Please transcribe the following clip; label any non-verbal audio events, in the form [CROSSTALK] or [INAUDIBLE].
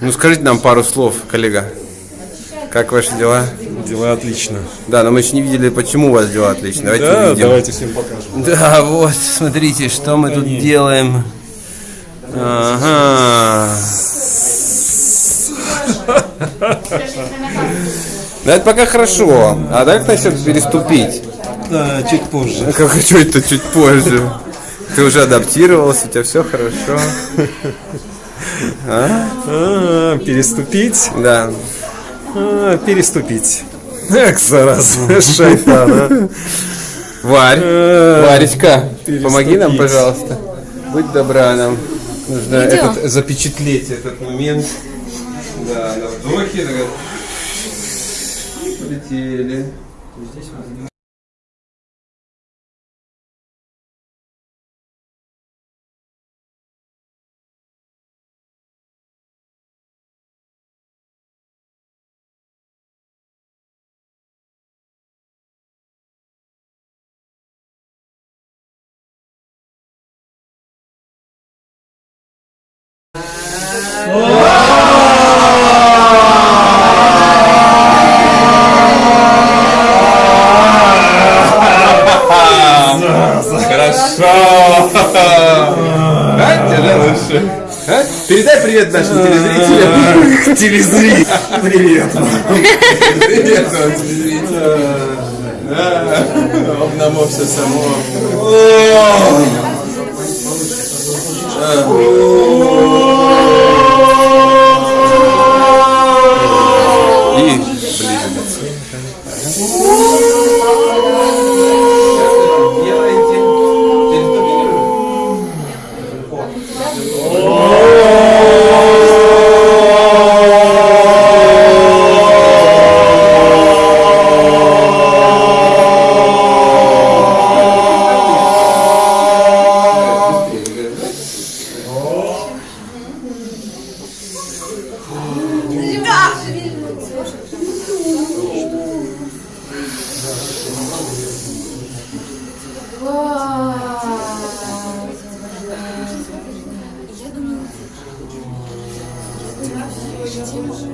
Ну скажите нам пару слов, коллега. Как ваши дела? Дела отлично. Да, но мы еще не видели, почему у вас дела отлично. Давайте Да, увидим. давайте всем покажем. Да, вот, смотрите, что мы тут делаем. Ага. Да это пока хорошо. А как насчет переступить? Да, чуть позже. Как хочу это чуть позже. Ты уже адаптировался, у тебя все хорошо. А, переступить? Да. А, переступить. Эх, зараза, шайтан, а. Варь, Э, Варечка, помоги нам, пожалуйста. Будь добра нам. Нужно этот, запечатлеть этот момент. Да, на вдохе. так вот. Хорошо. А, тебе лучше. Передай привет нашим телезрителям. [LAUGHS] Телезри. Привет. Привет вам, телезрители. [LAUGHS] Да. Обнамо все само. Uhum. Я думала,